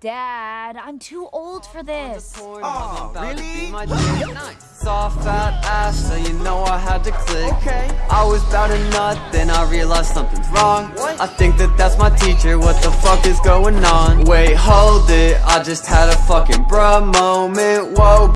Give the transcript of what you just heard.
Dad, I'm too old for this. Oh, really? Soft fat ass, so you know I had to click. Okay. I was about a nut, then I realized something's wrong. What? I think that that's my teacher. What the fuck is going on? Wait, hold it. I just had a fucking bruh moment. Whoa.